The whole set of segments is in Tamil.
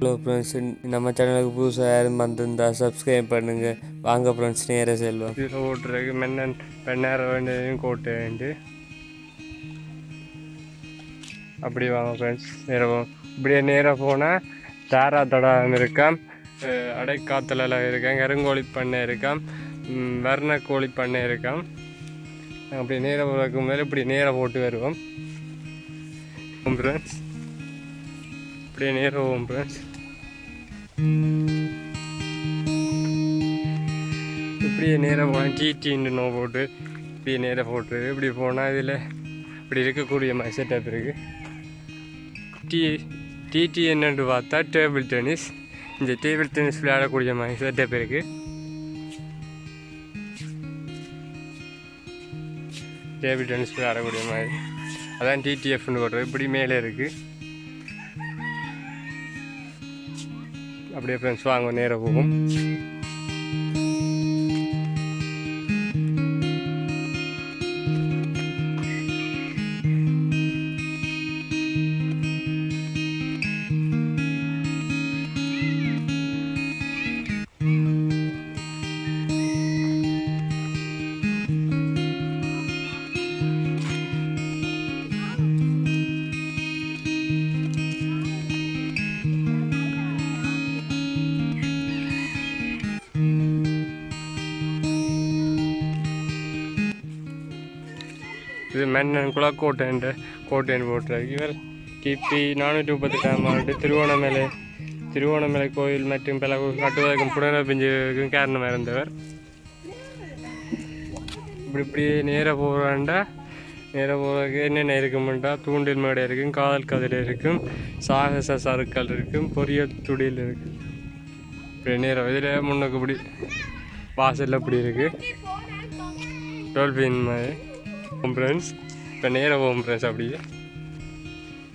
ஹலோ ஃப்ரெண்ட்ஸ் நம்ம சேனலுக்கு புதுசாக யாரும் வந்திருந்தால் சப்ஸ்கிரைப் பண்ணுங்கள் வாங்க ஃப்ரெண்ட்ஸ் நேராக செல்வோம். ஓட்டுறதுக்கு மென்னன் பெண்ணேற வேண்டியதையும் கோட்டு வேண்டி அப்படி வாங்க ஃப்ரெண்ட்ஸ் நேராக இப்படியே நேராக போனால் தாரா தடாகம் இருக்காம் அடைக்காத்தலாம் இருக்கேன் கருங்கோழி பண்ணை இருக்காம் வர்ண கோழி பண்ணை இருக்காம். அப்படி நேராக போகிறதுக்கு மேலே இப்படி நேராக போட்டு வருவோம். ஃப்ரெண்ட்ஸ் இப்படியே நேரம் போவோம் ஃப்ரெண்ட்ஸ் இப்படியே நேராக போகலாம் டிடின்னு நோ போட்டு இப்படியே நேராக போட்டு இப்படி போனால் இதில் இப்படி இருக்கக்கூடிய மாதிரி செட்டப் இருக்குது டி டிடி என்னன்னு பார்த்தா டேபிள் டென்னிஸ் இந்த டேபிள் டென்னிஸ் விளையாடக்கூடிய மாதிரி செட்டப் இருக்குது டேபிள் டென்னிஸ் விளையாடக்கூடிய மாதிரி அதான் டிடிஎஃப்னு போடுறது. இப்படி மேலே இருக்குது அப்படியே ஃப்ரெண்ட்ஸ் வாங்க நேராக போகும். இது மன்னன் குளக்கோட்டைன்ற கோட்டைன்னு போட்டிருக்கு இவர் கிபி நானூற்றி முப்பத்தெட்டாம் ஆண்டு திருவோணமலை திருவோணமலை கோயில் மற்றும் பல கட்டுவதற்கும் புனரபிஞ்சுக்கும் காரணமாக இருந்தவர் இப்படி இப்படி நேராக போகிறாண்டா நேராக போகிறதுக்கு என்னென்ன இருக்குமெண்டா தூண்டில் மேடை இருக்கும் காதல் கதில் இருக்கும் சாகச சருக்கள் இருக்கும் பொரிய துடியில் இருக்கும் இப்படி நேரம் இதில் முன்னுக்கு இப்படி வாசலில் இப்படி இருக்குது டோல்பின் மாதிரி ஃப்ரெண்ட்ஸ் இப்போ நேராக போகும் ஃப்ரெண்ட்ஸ் அப்படியே.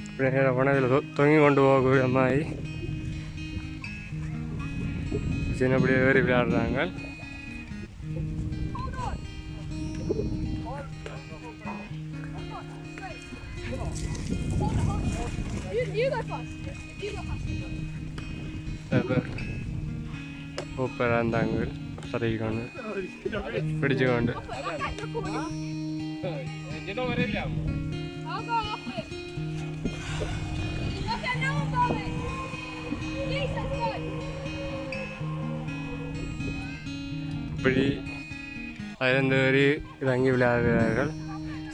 இப்போ நேராக போனால் இதில் தொங்கி கொண்டு போகக்கூடிய மாதிரி சின்னப்படியே ஏறி விளையாடுறாங்க. சூப்பராக இருந்தாங்க. தரைக்கொண்டு பிடிச்சுக்கொண்டு. I'll go off it. Okay, now I'm going. Please, let's go. இப்படி அதிலிருந்து ஒரு இறங்கி விளையாடுகிறார்கள்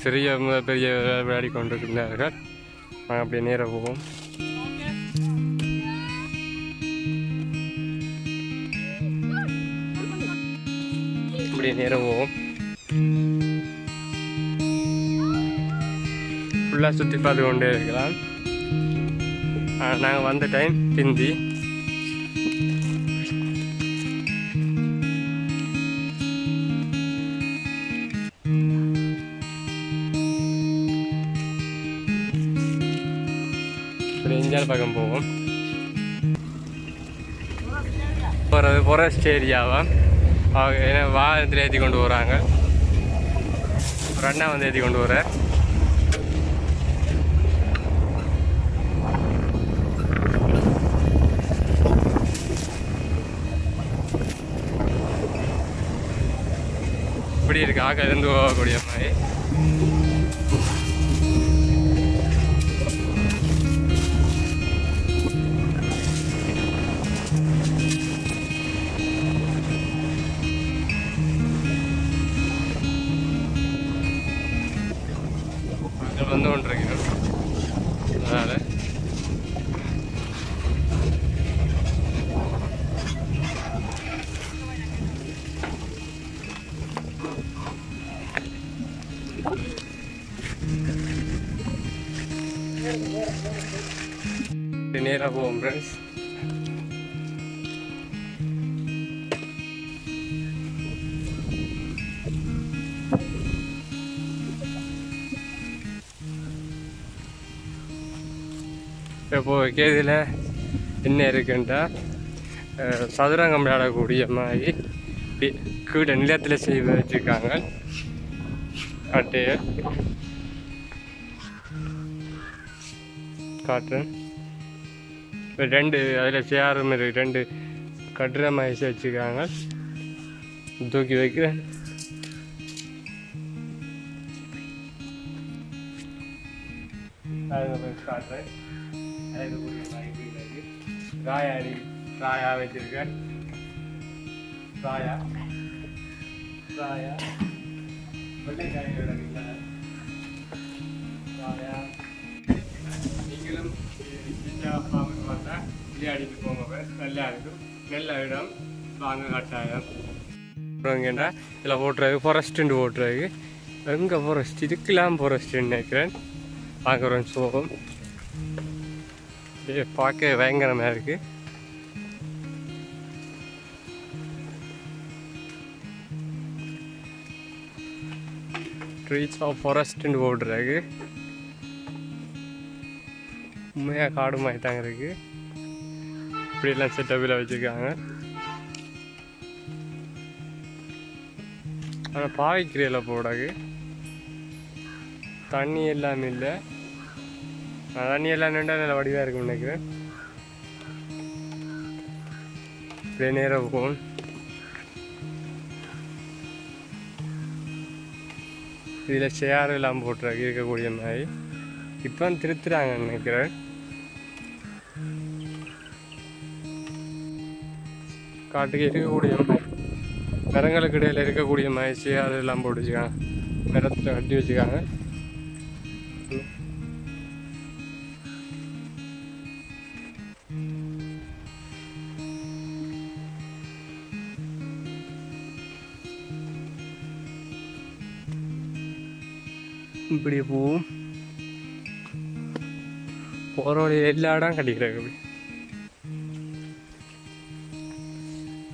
சிறிய முதல் பெரிய விளையாடி கொண்டிருக்கிறார்கள் நாங்கள் அப்படியே நேராக போவோம் இப்படி நேராக போவோம் ஃபுல்லாக சுற்றி பார்த்து கொண்டே இருக்கலாம். நாங்கள் வந்த டைம் பிந்தி. இப்படி இந்தியாவில் பக்கம் போவோம். போகிறது ஃபாரஸ்ட் ஏரியாவா அவங்க ஏன்னா வாகனத்தில் ஏற்றி கொண்டு போகிறாங்க ஒரு அண்ணா வந்து ஏற்றி கொண்டு போகிறார் இப்படி இருக்கு ஆக இருந்து போகக்கூடிய மாதிரி. நேராக போவோம் ஃப்ரெண்ட்ஸ் இப்போ கேதியில் என்ன இருக்குன்ட்டா சதுரங்கம் விளையாடக்கூடிய மாதிரி கீழே நிலத்தில் செய்து வச்சுருக்காங்க. அட்டையை காட்டுறேன். ரெண்டு அதில் சேரும் மாதிரி ரெண்டு கட்டுற மாதிரி வச்சுருக்காங்க. தூக்கி வைக்கிறேன். காட்டுறேன். ராயாடி ராயா வச்சிருக்கேன். ராயா ராயா. வெள்ளைக்காய் ராயா. சின்ன பாம்புக்கு வந்தால் விளையாடிட்டு போங்க நல்லா இருக்கும் நல்ல இடம் வாங்க கட்டாயம் அப்புறம் இதில் ஓட்டுறது ஃபாரஸ்ட்டுண்டு ஓட்டுறது எங்கே ஃபாரஸ்ட் இதுக்கெல்லாம் ஃபாரஸ்ட்டுன்னு நினைக்கிறேன் பார்க்குறோம் சோகம் அப்படியே பார்க்க பயங்கரமாக இருக்குது ட்ரீச் ஆஃப் ஃபாரஸ்ட்டுன்னு ஓடுறாங்க உண்மையாக காடு மாதிரி தாங்க இருக்குது இப்படியெல்லாம் செட்டப்பில் வச்சுருக்காங்க. ஆனால் பாவிக்கிறீல போடாது. தண்ணி எல்லாமே இல்லை. தண்ணி எல்லாம் நின்றா நல்ல வடிவாக இருக்கும் நினைக்கிறேன். இப்படியே நேராக போகும் இதில் சேர் எல்லாம் போட்டுருக்கு இருக்கக்கூடிய மாதிரி. இப்போ திருத்துறாங்கன்னு நினைக்கிறேன். காட்டுக்கு இருக்கக்கூடிய மரங்களுக்கு இடையில் இருக்கக்கூடிய மாதிரி அதெல்லாம் எல்லாம் போட்டு வச்சுக்காங்க மரத்தில் கட்டி வச்சுக்காங்க. இப்படி போகும் போகிற வழியில் எல்லா இடம் கிடைக்கிறாங்க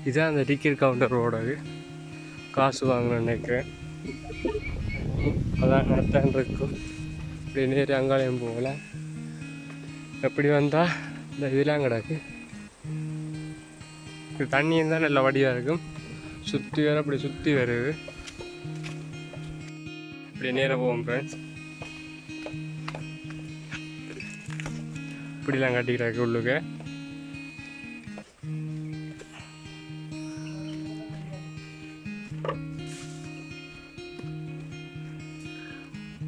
இதுதான் அந்த டிக்கெட் கவுண்டர் ரோடு காசு வாங்கணும்னு நினைக்கிறேன். அதான் நடத்தான் இருக்கும். இப்படி நேரு அங்காளையும் போகல. எப்படி வந்தால் இந்த இதெல்லாம் கிடக்கு. இது தண்ணி இருந்தால் நல்ல வடிவாக இருக்கும். சுற்றி வர அப்படி சுற்றி வருது. இப்படி நேராக போவோம் ஃப்ரெண்ட்ஸ் இப்படிலாம் கட்டிக்கிறாங்க உள்ளுக்கு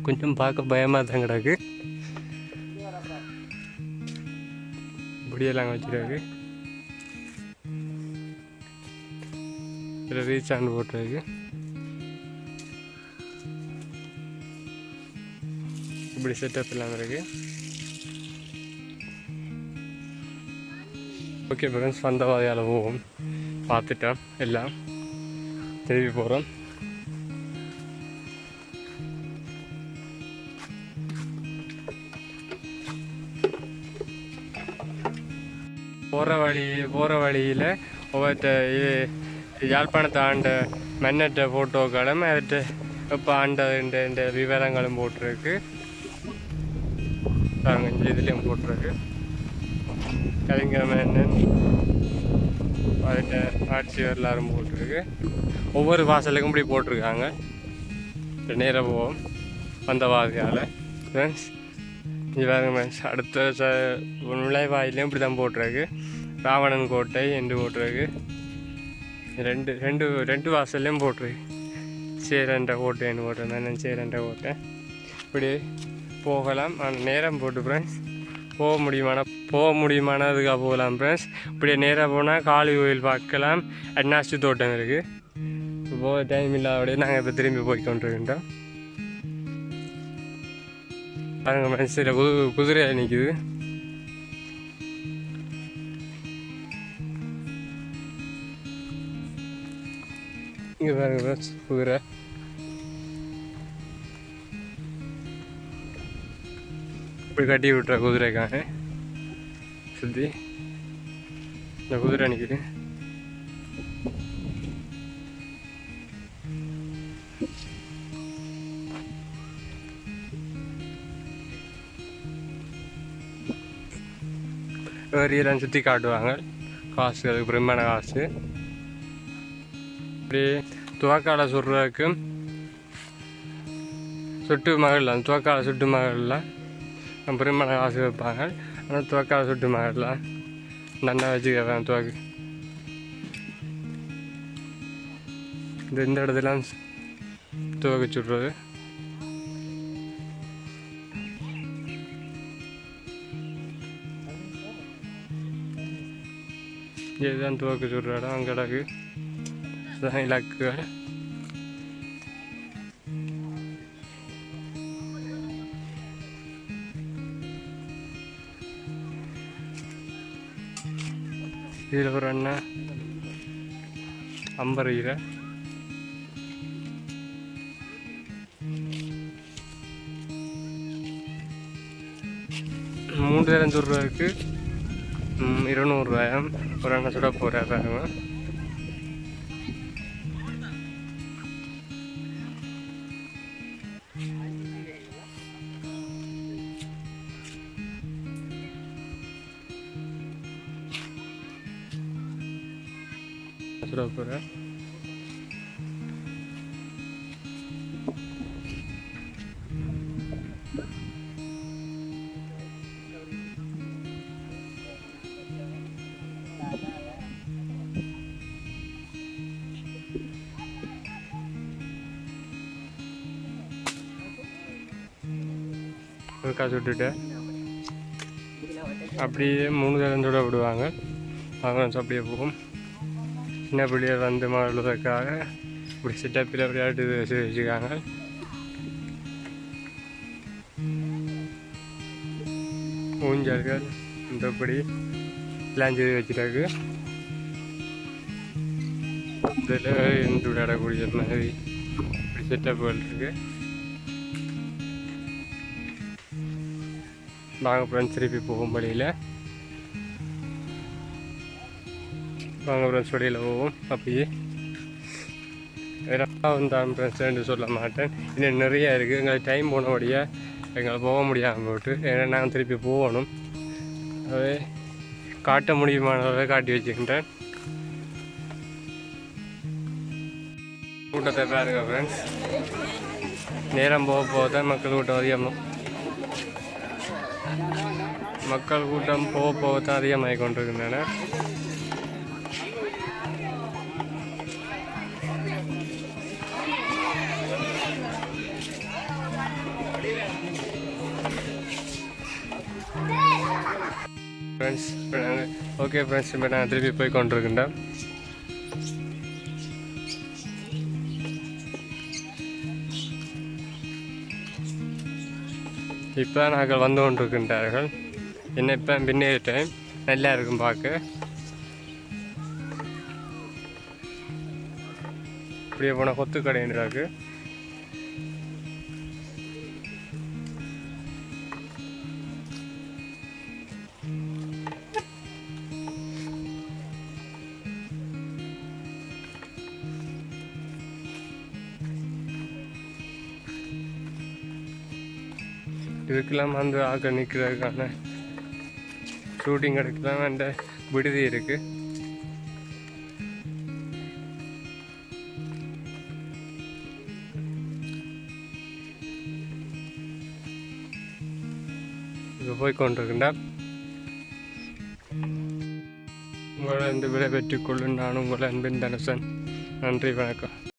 கொஞ்சம் பார்க்க பயமாக தான் கிடக்கு. இப்படியெல்லாம் வச்சுருக்கு. இதில் ரீசார்ஜ் போட்டிருக்கு. இப்படி செட்டப் எல்லாம் இருக்கு. ஓகே ஃப்ரெண்ட்ஸ் வந்த வகையால் போவோம். பார்த்துட்டேன் எல்லாம் திரும்பி போகிறோம் போகிற வழி போகிற வழியில் ஒவ்வொருத்த இது யாழ்ப்பாணத்தை ஆண்ட மன்னற்ற ஃபோட்டோக்களும் அவற்றை இப்போ ஆண்டதுன்ற இந்த விவரங்களும் போட்டிருக்கு. பாருங்க இதுலேயும் போட்டிருக்கு. கவிஞர் மன்னன் அவர்கிட்ட ஆட்சி வரலாறும் போட்டிருக்கு. ஒவ்வொரு வாசலுக்கும் இப்படி போட்டிருக்காங்க. நேரம் போவோம். வந்த வாதியால் ஃப்ரெண்ட்ஸ் இது பாருங்க ஃப்ரெண்ட்ஸ் அடுத்த ச நுழைவாயிலையும் இப்படி தான் போட்டிருக்கு. ராவணன் கோட்டை என்று போட்டிருக்கு. ரெண்டு ரெண்டு ரெண்டு வாசல்லையும் போட்டிருக்கு. சேரண்ட கோட்டைன்னு போட்டிருந்தேன் சேரண்ட கோட்டை. இப்படி போகலாம். ஆனால் நேரம் போட்டு ஃப்ரெண்ட்ஸ் போக முடியுமானா போக முடியுமானதுக்காக போகலாம் ஃப்ரெண்ட்ஸ் இப்படியே நேராக போனால் காளி கோயில் பார்க்கலாம். அண்ணாச்சி தோட்டம் இருக்குது போக டைம் இல்லாதபடியே நாங்கள் இப்போ திரும்பி போய் கொண்டிருக்கின்றோம். பாருங்க மனசில் குது குதிரை நிற்குது இங்கே பாருங்க friends, குதிரை. இப்படி கட்டி விட்டுற குதிரைக்காக. சுற்றி இந்த குதிரை நிற்குது ஏரியெல்லாம் சுற்றி காட்டுவாங்க. காசு அதுக்கு பிரம்மான காசு. இப்படி துவக்காலை சுடுறதுக்கு சுட்டு மகள்லாம் துவக்காலை சுட்டு மகள்லாம். பிரம்மான காசு வைப்பாங்க ஆனால் துவக்கால சுட்டு மகள்லாம் நன்னா வச்சுக்கிறேன் துவக்கு. இந்த இந்த இடத்துல துவக்கு சுடுறது. இதுதான் துவக்கு சுடுற இடம் அங்கே கிடக்கு இதுதான் இலக்குகள் இதில் ஒரு அண்ணன் அம்பரையில் மூன்று தரம் ரூபாய்க்கு இருநூறுவாயம் ஒரு அண்ணன் சுட போகிறாங்க சுட போகிறேன் ஒரு காசு விட்டுட்டு அப்படியே மூணு தரம் சுட விடுவாங்க அவங்க அப்படியே போகும் சின்ன பிள்ளைகள் வந்து மாறுவதற்காக இப்படி செட்டப்பில் விளையாட்டு வச்சு வச்சுருக்காங்க. ஊஞ்சல்கள் இந்தபடி எல்லாம் செய்து வச்சுருக்கு. இதில் இருந்து விளையாடக்கூடிய மாதிரி இப்படி செட்டப்புகள் இருக்குது நாங்கள் ஃப்ரெண்ட்ஸ் திருப்பி போகும் வழியில். வாங்க ஃப்ரெண்ட்ஸ் வெளியில் போவோம். அப்படியே ரெண்டாவது தான் ஃப்ரெண்ட்ஸ் சொல்ல மாட்டேன். இன்னும் நிறையா இருக்குது எங்களுக்கு டைம் போனபடியாக எங்களை போக முடியாமல் போட்டு ஏன்னா நாங்கள் திருப்பி போகணும். அதே காட்ட முடியுமானதை காட்டி வச்சுக்கிட்டேன். கூட்டத்தை பாருங்க ஃப்ரெண்ட்ஸ் நேரம் போக போக தான் மக்கள் கூட்டம் அதிகமாக மக்கள் கூட்டம் போக போக தான் அதிகமாகி கொண்டிருக்கின்றன. ஓகே ஃப்ரெண்ட்ஸ் இப்போ நான் திருப்பி போய் கொண்டிருக்கின்றேன் இப்போ நாங்கள் வந்து கொண்டிருக்கின்றார்கள். என்ன இப்போ பின்னே டைம் நல்லா இருக்கும் பார்க்க. இப்படியே போனால் கொத்து கடைன்றாக்கு இதுக்கெல்லாம் வந்து ஆக்க நிற்கிறதுக்கான ஷூட்டிங் எடுக்கலாம் அந்த விடுதி இருக்குது இப்போ போய் கொண்டிருக்கின்ற. உங்களை இந்த விடை பெற்றுக்கொள்ளும் நான் உங்கள் அன்பின் தனசன். நன்றி வணக்கம்.